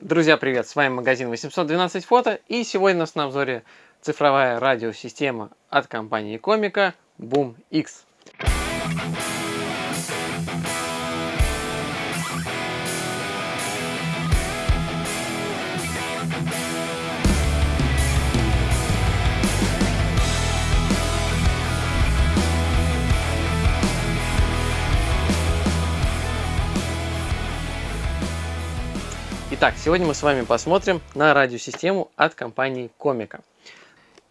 Друзья, привет! С вами магазин 812 фото и сегодня у нас на обзоре цифровая радиосистема от компании Комика Boom X. Итак, сегодня мы с вами посмотрим на радиосистему от компании Комика.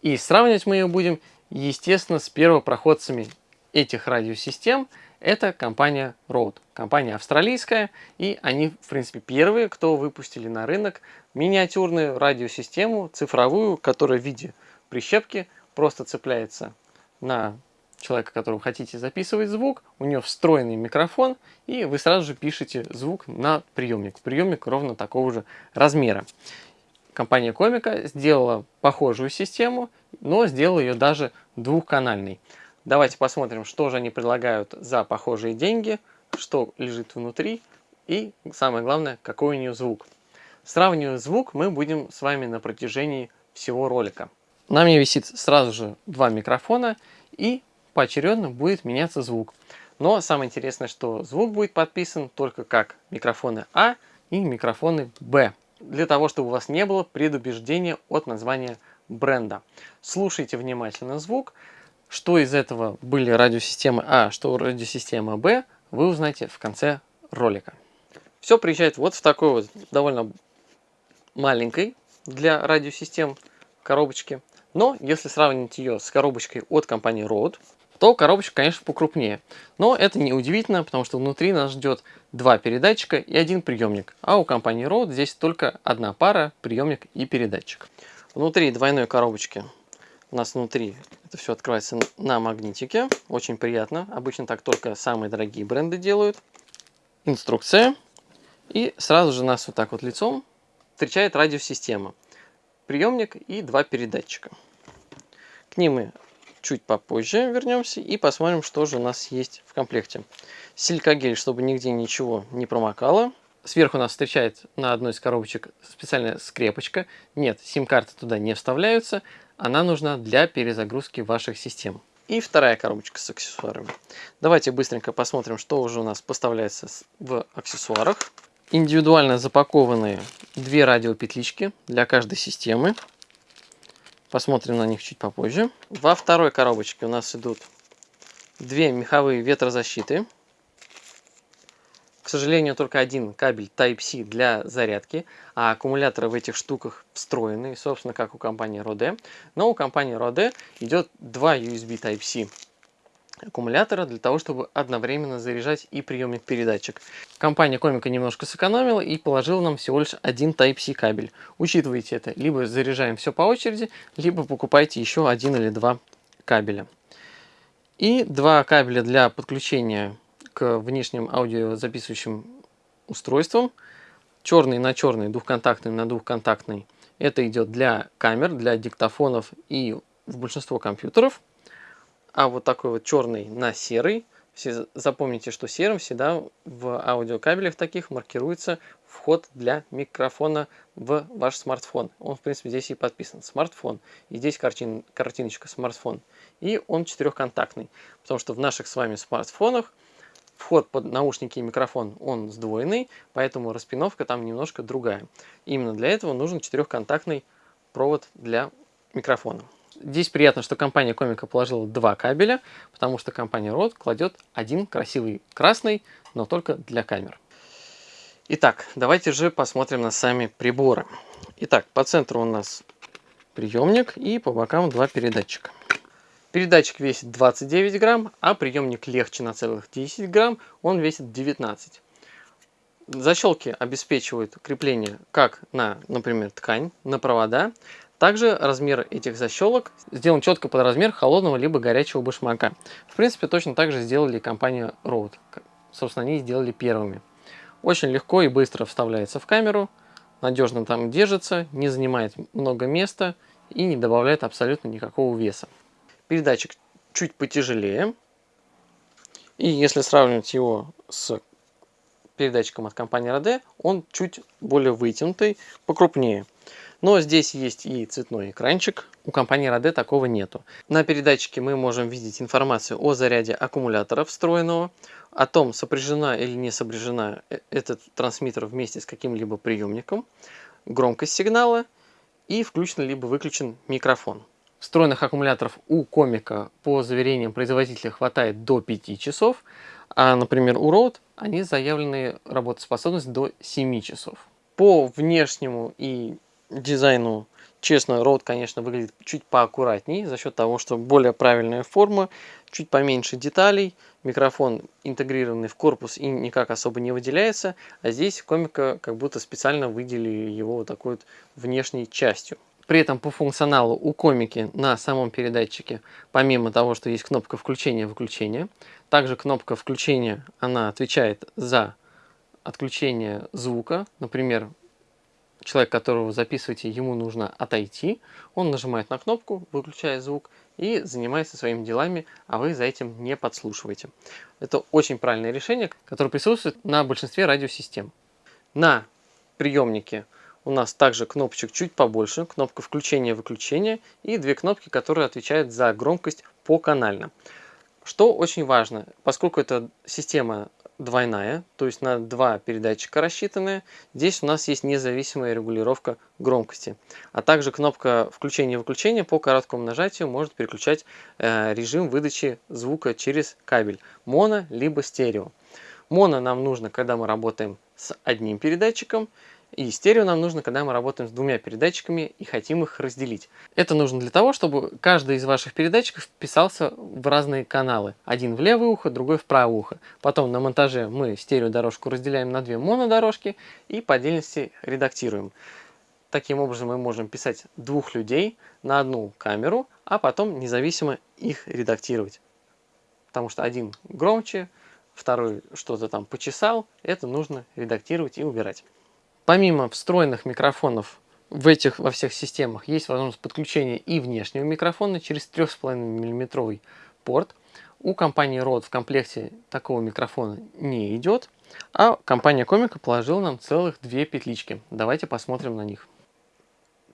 И сравнивать мы ее будем, естественно, с первопроходцами этих радиосистем. Это компания Rode, компания австралийская, и они, в принципе, первые, кто выпустили на рынок миниатюрную радиосистему, цифровую, которая в виде прищепки просто цепляется на человека, которого хотите записывать звук, у него встроенный микрофон, и вы сразу же пишете звук на приемник. Приемник ровно такого же размера. Компания Комика сделала похожую систему, но сделала ее даже двухканальной. Давайте посмотрим, что же они предлагают за похожие деньги, что лежит внутри и, самое главное, какой у нее звук. Сравнивать звук мы будем с вами на протяжении всего ролика. На мне висит сразу же два микрофона и поочередно будет меняться звук. Но самое интересное, что звук будет подписан только как микрофоны А и микрофоны Б. Для того, чтобы у вас не было предубеждения от названия бренда. Слушайте внимательно звук. Что из этого были радиосистемы А, что радиосистема Б, вы узнаете в конце ролика. Все приезжает вот в такой вот довольно маленькой для радиосистем коробочке. Но если сравнить ее с коробочкой от компании Rode, то коробочка, конечно, покрупнее. Но это не удивительно, потому что внутри нас ждет два передатчика и один приемник. А у компании Rode здесь только одна пара, приемник и передатчик. Внутри двойной коробочки у нас внутри это все открывается на магнитике. Очень приятно. Обычно так только самые дорогие бренды делают. Инструкция. И сразу же нас вот так вот лицом встречает радиосистема. Приемник и два передатчика. К ним мы чуть попозже вернемся и посмотрим, что же у нас есть в комплекте. Силикогель, чтобы нигде ничего не промокало. Сверху нас встречает на одной из коробочек специальная скрепочка. Нет, сим-карты туда не вставляются. Она нужна для перезагрузки ваших систем. И вторая коробочка с аксессуарами. Давайте быстренько посмотрим, что уже у нас поставляется в аксессуарах. Индивидуально запакованные две радиопетлички для каждой системы. Посмотрим на них чуть попозже. Во второй коробочке у нас идут две меховые ветрозащиты. К сожалению, только один кабель Type-C для зарядки, а аккумуляторы в этих штуках встроены, собственно, как у компании Rode. Но у компании Rode идет два USB Type-C аккумулятора для того, чтобы одновременно заряжать и приемник передатчик. Компания Комика немножко сэкономила и положила нам всего лишь один Type-C кабель. Учитывайте это, либо заряжаем все по очереди, либо покупайте еще один или два кабеля. И два кабеля для подключения к внешним аудиозаписывающим устройствам. Черный на черный, двухконтактный на двухконтактный. Это идет для камер, для диктофонов и в большинство компьютеров а вот такой вот черный на серый. Все запомните, что серым всегда в аудиокабелях таких маркируется вход для микрофона в ваш смартфон. Он, в принципе, здесь и подписан. Смартфон. И здесь картин, картиночка смартфон. И он четырехконтактный. Потому что в наших с вами смартфонах вход под наушники и микрофон, он сдвоенный, поэтому распиновка там немножко другая. Именно для этого нужен четырехконтактный провод для микрофона. Здесь приятно, что компания Комика положила два кабеля, потому что компания Rode кладет один красивый красный, но только для камер. Итак, давайте же посмотрим на сами приборы. Итак, по центру у нас приемник и по бокам два передатчика. Передатчик весит 29 грамм, а приемник легче на целых 10 грамм, он весит 19. Защелки обеспечивают крепление как на, например, ткань, на провода, также размер этих защелок сделан четко под размер холодного либо горячего башмака. В принципе, точно так же сделали компания Rode. Собственно, они сделали первыми. Очень легко и быстро вставляется в камеру, надежно там держится, не занимает много места и не добавляет абсолютно никакого веса. Передатчик чуть потяжелее. И если сравнивать его с передатчиком от компании Rode, он чуть более вытянутый, покрупнее. Но здесь есть и цветной экранчик, у компании Rode такого нету. На передатчике мы можем видеть информацию о заряде аккумулятора встроенного, о том, сопряжена или не сопряжена э, этот трансмиттер вместе с каким-либо приемником, громкость сигнала и включен либо выключен микрофон. Встроенных аккумуляторов у комика по заверениям производителя хватает до 5 часов, а, например, у Rode они заявлены работоспособность до 7 часов. По внешнему и дизайну, честно, Rode, конечно, выглядит чуть поаккуратнее за счет того, что более правильная форма, чуть поменьше деталей, микрофон интегрированный в корпус и никак особо не выделяется, а здесь комика как будто специально выделили его вот такой вот внешней частью. При этом по функционалу у комики на самом передатчике, помимо того, что есть кнопка включения-выключения, также кнопка включения, она отвечает за отключение звука. Например, человек, которого записываете, ему нужно отойти, он нажимает на кнопку, выключает звук и занимается своими делами, а вы за этим не подслушиваете. Это очень правильное решение, которое присутствует на большинстве радиосистем. На приемнике у нас также кнопочек чуть побольше, кнопка включения-выключения и две кнопки, которые отвечают за громкость по канально. Что очень важно, поскольку эта система двойная, то есть на два передатчика рассчитанная. Здесь у нас есть независимая регулировка громкости. А также кнопка включения-выключения по короткому нажатию может переключать э, режим выдачи звука через кабель моно либо стерео. Моно нам нужно, когда мы работаем с одним передатчиком, и стерео нам нужно, когда мы работаем с двумя передатчиками и хотим их разделить. Это нужно для того, чтобы каждый из ваших передатчиков вписался в разные каналы. Один в левое ухо, другой в правое ухо. Потом на монтаже мы стереодорожку разделяем на две монодорожки и по отдельности редактируем. Таким образом мы можем писать двух людей на одну камеру, а потом независимо их редактировать. Потому что один громче, второй что-то там почесал, это нужно редактировать и убирать. Помимо встроенных микрофонов в этих во всех системах есть возможность подключения и внешнего микрофона через 3,5 мм порт. У компании Rode в комплекте такого микрофона не идет, а компания Комика положила нам целых две петлички. Давайте посмотрим на них.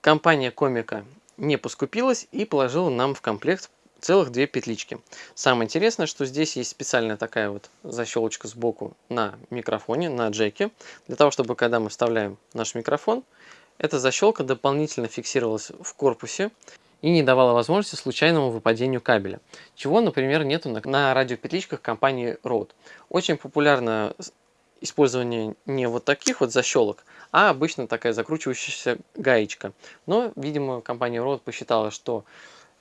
Компания Комика не поскупилась и положила нам в комплект целых две петлички. Самое интересное, что здесь есть специальная такая вот защелочка сбоку на микрофоне, на джеке, для того, чтобы когда мы вставляем наш микрофон, эта защелка дополнительно фиксировалась в корпусе и не давала возможности случайному выпадению кабеля, чего, например, нету на, радиопетличках компании Rode. Очень популярно использование не вот таких вот защелок, а обычно такая закручивающаяся гаечка. Но, видимо, компания Rode посчитала, что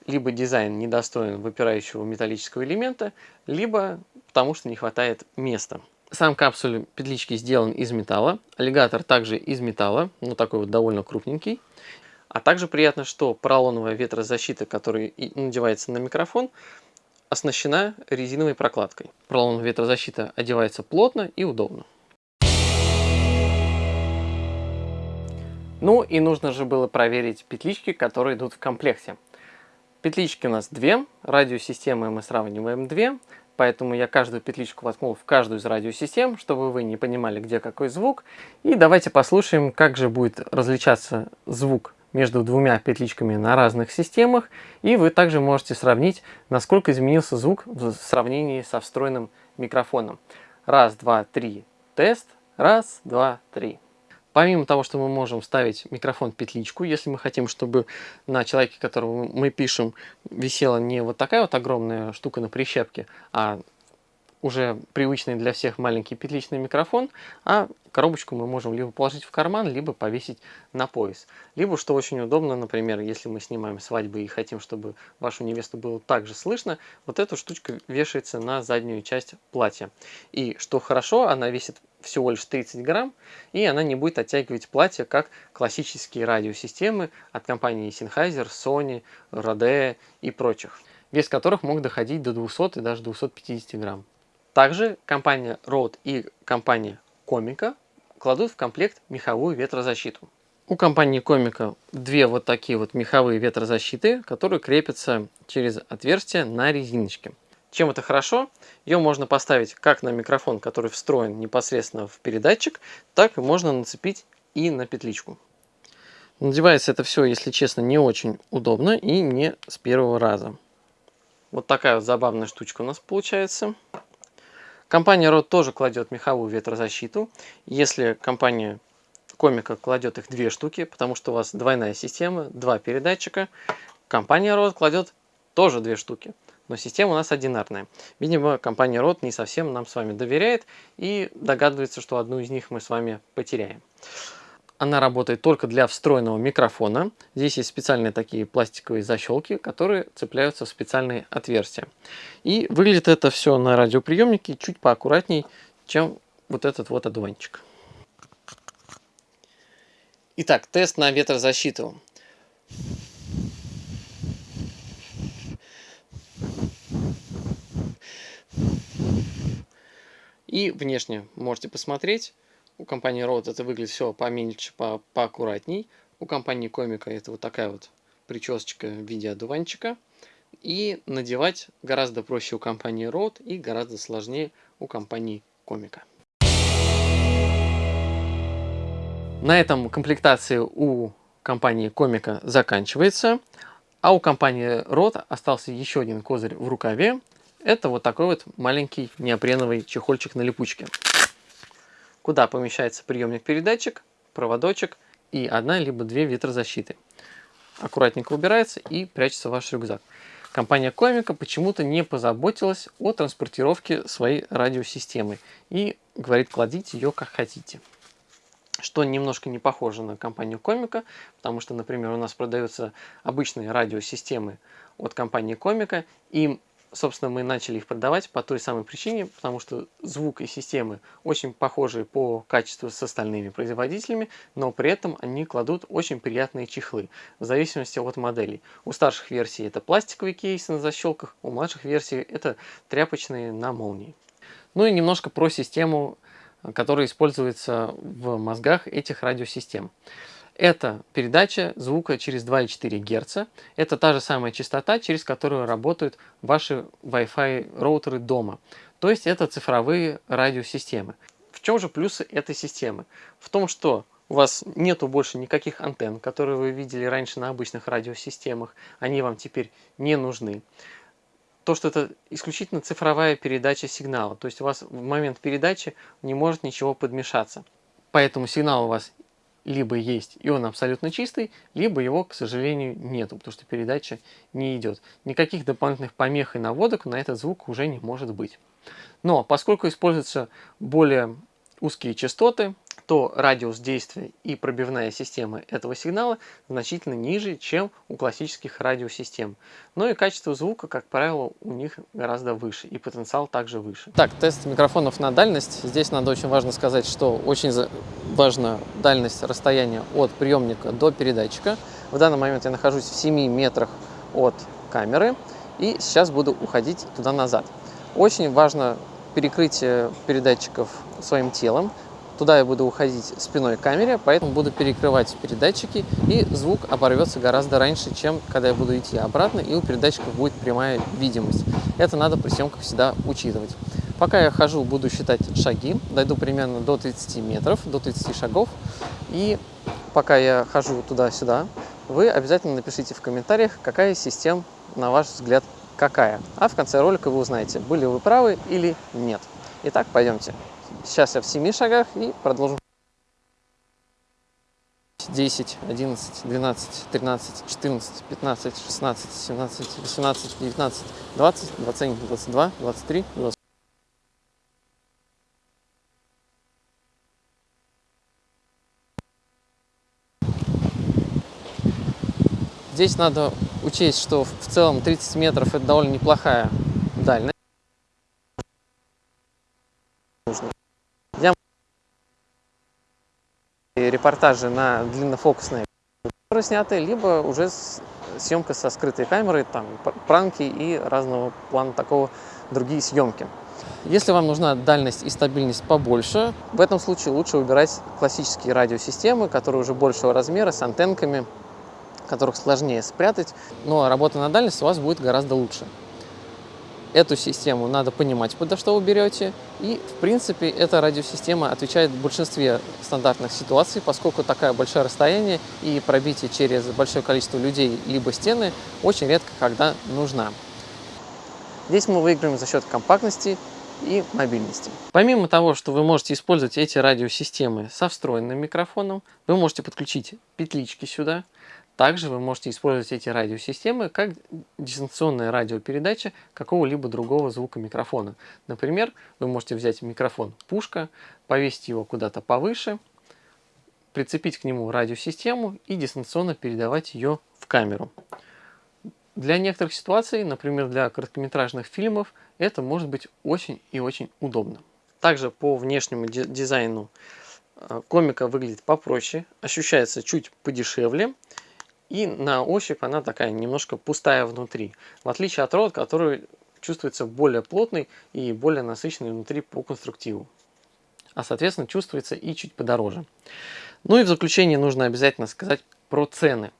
либо дизайн недостоин выпирающего металлического элемента, либо потому что не хватает места. Сам капсуль петлички сделан из металла, аллигатор также из металла, но такой вот довольно крупненький. А также приятно, что поролоновая ветрозащита, которая надевается на микрофон, оснащена резиновой прокладкой. Поролоновая ветрозащита одевается плотно и удобно. Ну и нужно же было проверить петлички, которые идут в комплекте. Петлички у нас две, радиосистемы мы сравниваем две, поэтому я каждую петличку воткнул в каждую из радиосистем, чтобы вы не понимали, где какой звук. И давайте послушаем, как же будет различаться звук между двумя петличками на разных системах. И вы также можете сравнить, насколько изменился звук в сравнении со встроенным микрофоном. Раз, два, три, тест. Раз, два, три. Помимо того, что мы можем ставить микрофон петличку, если мы хотим, чтобы на человеке, которого мы пишем, висела не вот такая вот огромная штука на прищепке, а уже привычный для всех маленький петличный микрофон, а коробочку мы можем либо положить в карман, либо повесить на пояс. Либо, что очень удобно, например, если мы снимаем свадьбы и хотим, чтобы вашу невесту было также слышно, вот эта штучка вешается на заднюю часть платья. И что хорошо, она весит всего лишь 30 грамм, и она не будет оттягивать платье, как классические радиосистемы от компании Sennheiser, Sony, Rode и прочих, вес которых мог доходить до 200 и даже 250 грамм. Также компания Rode и компания Комика кладут в комплект меховую ветрозащиту. У компании Комика две вот такие вот меховые ветрозащиты, которые крепятся через отверстие на резиночке. Чем это хорошо? Ее можно поставить как на микрофон, который встроен непосредственно в передатчик, так и можно нацепить и на петличку. Надевается это все, если честно, не очень удобно и не с первого раза. Вот такая вот забавная штучка у нас получается. Компания Rode тоже кладет меховую ветрозащиту. Если компания Комика кладет их две штуки, потому что у вас двойная система, два передатчика. Компания Rode кладет тоже две штуки, но система у нас одинарная. Видимо, компания Rode не совсем нам с вами доверяет и догадывается, что одну из них мы с вами потеряем. Она работает только для встроенного микрофона. Здесь есть специальные такие пластиковые защелки, которые цепляются в специальные отверстия. И выглядит это все на радиоприемнике чуть поаккуратней, чем вот этот вот одуванчик. Итак, тест на ветрозащиту. И внешне можете посмотреть. У компании Rode это выглядит все поменьше, по поаккуратней. У компании Комика это вот такая вот причесочка в виде одуванчика. И надевать гораздо проще у компании Rode и гораздо сложнее у компании Комика. На этом комплектация у компании Комика заканчивается. А у компании Rode остался еще один козырь в рукаве. Это вот такой вот маленький неопреновый чехольчик на липучке куда помещается приемник-передатчик, проводочек и одна либо две ветрозащиты. Аккуратненько убирается и прячется ваш рюкзак. Компания Комика почему-то не позаботилась о транспортировке своей радиосистемы и говорит, кладите ее как хотите. Что немножко не похоже на компанию Комика, потому что, например, у нас продаются обычные радиосистемы от компании Комика, и собственно, мы начали их продавать по той самой причине, потому что звук и системы очень похожи по качеству с остальными производителями, но при этом они кладут очень приятные чехлы, в зависимости от моделей. У старших версий это пластиковые кейсы на защелках, у младших версий это тряпочные на молнии. Ну и немножко про систему, которая используется в мозгах этих радиосистем. Это передача звука через 2,4 Гц. Это та же самая частота, через которую работают ваши Wi-Fi роутеры дома. То есть это цифровые радиосистемы. В чем же плюсы этой системы? В том, что у вас нету больше никаких антенн, которые вы видели раньше на обычных радиосистемах. Они вам теперь не нужны. То, что это исключительно цифровая передача сигнала. То есть у вас в момент передачи не может ничего подмешаться. Поэтому сигнал у вас либо есть, и он абсолютно чистый, либо его, к сожалению, нету, потому что передача не идет. Никаких дополнительных помех и наводок на этот звук уже не может быть. Но поскольку используются более узкие частоты, то радиус действия и пробивная система этого сигнала значительно ниже, чем у классических радиосистем. Но и качество звука, как правило, у них гораздо выше, и потенциал также выше. Так, тест микрофонов на дальность. Здесь надо очень важно сказать, что очень важна дальность расстояния от приемника до передатчика. В данный момент я нахожусь в 7 метрах от камеры, и сейчас буду уходить туда-назад. Очень важно перекрытие передатчиков своим телом, Туда я буду уходить спиной к камере, поэтому буду перекрывать передатчики, и звук оборвется гораздо раньше, чем когда я буду идти обратно, и у передатчиков будет прямая видимость. Это надо при съемках всегда учитывать. Пока я хожу, буду считать шаги, дойду примерно до 30 метров, до 30 шагов, и пока я хожу туда-сюда, вы обязательно напишите в комментариях, какая система, на ваш взгляд, какая. А в конце ролика вы узнаете, были вы правы или нет. Итак, пойдемте. Сейчас я в 7 шагах и продолжим. 10, 11, 12, 13, 14, 15, 16, 17, 18, 19, 20, 21, 22, 23, 24. Здесь надо учесть, что в целом 30 метров это довольно неплохая дальность. Репортажи на длиннофокусные сняты, либо уже съемка со скрытой камерой, там пранки и разного плана такого другие съемки. Если вам нужна дальность и стабильность побольше, в этом случае лучше выбирать классические радиосистемы, которые уже большего размера, с антенками, которых сложнее спрятать, но работа на дальность у вас будет гораздо лучше. Эту систему надо понимать, куда что вы берете. И, в принципе, эта радиосистема отвечает в большинстве стандартных ситуаций, поскольку такое большое расстояние и пробитие через большое количество людей либо стены очень редко когда нужна. Здесь мы выиграем за счет компактности и мобильности. Помимо того, что вы можете использовать эти радиосистемы со встроенным микрофоном, вы можете подключить петлички сюда, также вы можете использовать эти радиосистемы как дистанционная радиопередача какого-либо другого звука микрофона. Например, вы можете взять микрофон пушка, повесить его куда-то повыше, прицепить к нему радиосистему и дистанционно передавать ее в камеру. Для некоторых ситуаций, например, для короткометражных фильмов, это может быть очень и очень удобно. Также по внешнему дизайну э, комика выглядит попроще, ощущается чуть подешевле и на ощупь она такая немножко пустая внутри. В отличие от рот, который чувствуется более плотный и более насыщенный внутри по конструктиву. А соответственно чувствуется и чуть подороже. Ну и в заключение нужно обязательно сказать про цены.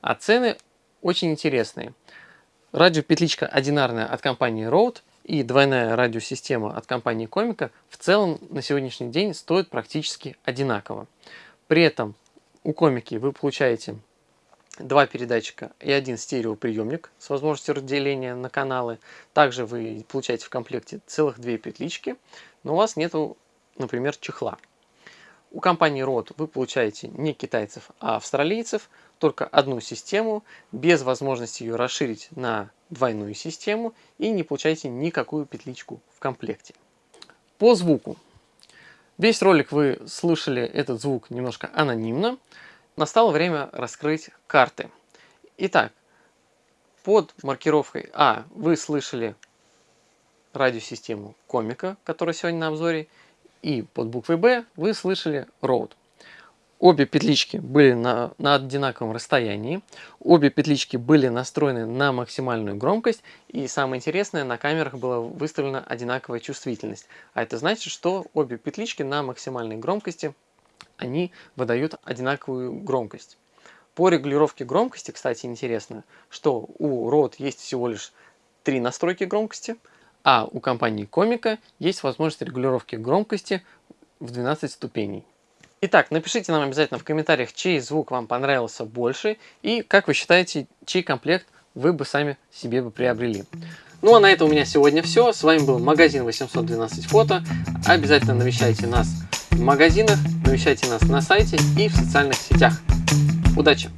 А цены очень интересные. Радиопетличка одинарная от компании Rode и двойная радиосистема от компании Comica в целом на сегодняшний день стоят практически одинаково. При этом у Комики вы получаете два передатчика и один стереоприемник с возможностью разделения на каналы. Также вы получаете в комплекте целых две петлички, но у вас нету, например, чехла. У компании Rode вы получаете не китайцев, а австралийцев, только одну систему, без возможности ее расширить на двойную систему и не получаете никакую петличку в комплекте. По звуку. Весь ролик вы слышали этот звук немножко анонимно. Настало время раскрыть карты. Итак, под маркировкой А вы слышали радиосистему комика, которая сегодня на обзоре, и под буквой Б вы слышали Road. Обе петлички были на, на одинаковом расстоянии, обе петлички были настроены на максимальную громкость, и самое интересное, на камерах была выставлена одинаковая чувствительность. А это значит, что обе петлички на максимальной громкости они выдают одинаковую громкость. По регулировке громкости, кстати, интересно, что у Rode есть всего лишь три настройки громкости, а у компании Комика есть возможность регулировки громкости в 12 ступеней. Итак, напишите нам обязательно в комментариях, чей звук вам понравился больше и как вы считаете, чей комплект вы бы сами себе бы приобрели. Ну а на этом у меня сегодня все. С вами был магазин 812 фото. Обязательно навещайте нас в магазинах, навещайте нас на сайте и в социальных сетях. Удачи!